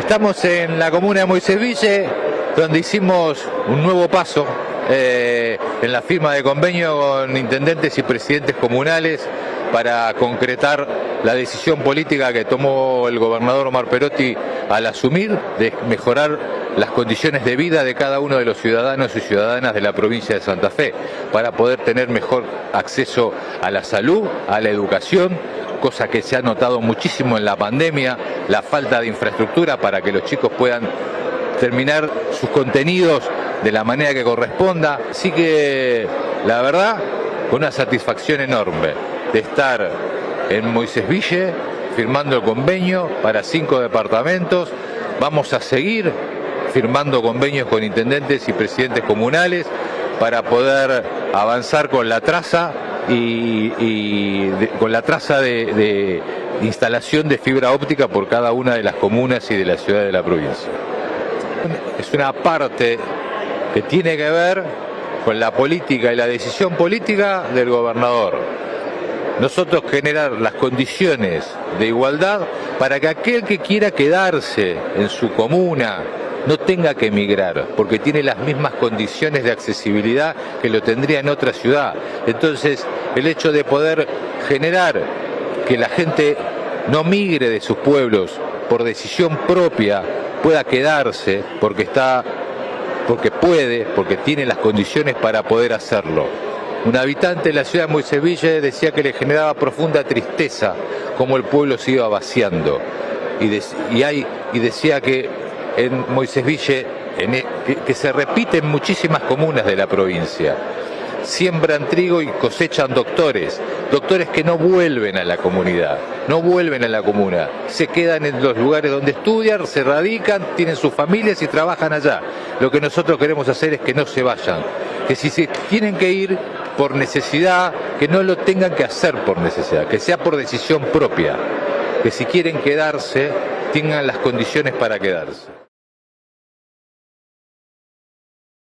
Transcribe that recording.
Estamos en la comuna de Moisés donde hicimos un nuevo paso eh, en la firma de convenio con intendentes y presidentes comunales para concretar la decisión política que tomó el gobernador Omar Perotti al asumir de mejorar las condiciones de vida de cada uno de los ciudadanos y ciudadanas de la provincia de Santa Fe para poder tener mejor acceso a la salud, a la educación, cosa que se ha notado muchísimo en la pandemia, la falta de infraestructura para que los chicos puedan terminar sus contenidos de la manera que corresponda. Así que, la verdad, con una satisfacción enorme de estar en Moisés Ville firmando el convenio para cinco departamentos. Vamos a seguir firmando convenios con intendentes y presidentes comunales para poder avanzar con la traza y, con la traza de, instalación de fibra óptica por cada una de las comunas y de las ciudades de la provincia. Es una parte que tiene que ver con la política y la decisión política del gobernador. Nosotros generar las condiciones de igualdad para que aquel que quiera quedarse en su comuna, no tenga que emigrar, porque tiene las mismas condiciones de accesibilidad que lo tendría en otra ciudad. Entonces, el hecho de poder generar que la gente no migre de sus pueblos por decisión propia, pueda quedarse porque está porque puede, porque tiene las condiciones para poder hacerlo. Un habitante de la ciudad de Moiseville decía que le generaba profunda tristeza como el pueblo se iba vaciando. Y, hay, y decía que en Moisés Ville, e, que, se repite en muchísimas comunas de la provincia. Siembran trigo y cosechan doctores, doctores que no vuelven a la comunidad, no vuelven a la comuna, se quedan en los lugares donde estudian, se radican, tienen sus familias y trabajan allá. Lo que nosotros queremos hacer es que no se vayan, que si se tienen que ir por necesidad, que no lo tengan que hacer por necesidad, que sea por decisión propia, que si quieren quedarse, tengan las condiciones para quedarse.